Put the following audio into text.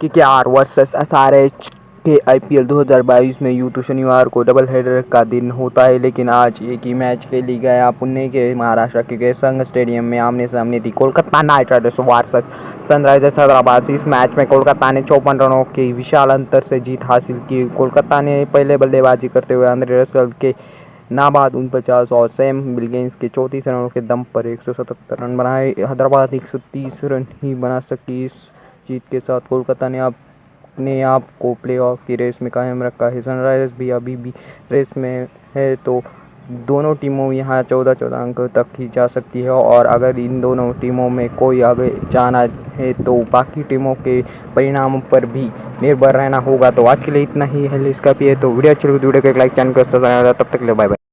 K K R versus S R H K I P L दो हज़ार बाईस में यूँ तो शनिवार को डबल हेडर का दिन होता है, लेकिन आज एक ही मैच खेली गया पुणे के महाराष्ट्र के संघ स्टेडियम में। आमने सामने थी Kolkata Knight Riders versus Sunrisers Hyderabad. इस मैच में कोलकाता ने चौपन रनों के विशाल अंतर से जीत हासिल की। कोलकाता ने पहले बल्लेबाजी करते हुए अंद्रे रसल के नाबाद उनपचास और सैम बिलगेंस के चौंतीस रनों के दम पर एक सौ सतहत्तर रन बनाए। हैदराबाद एक सौ तीस रन ही बना सकी। इस जीत के साथ कोलकाता ने अपने आप को प्लेऑफ की रेस में कायम रखा है। सनराइजर्स भी अभी भी रेस में है तो दोनों टीमों यहाँ चौदह चौदह अंक तक ही जा सकती है और अगर इन दोनों टीमों में कोई आगे जाना है तो बाकी टीमों के परिणामों पर भी निर्भर रहना होगा। तो आज के लिए इतना ही है, इसका भी है तो वीडियो अच्छी लगी वीडियो को एक लाइक चैनल तब तक ले बाय बाय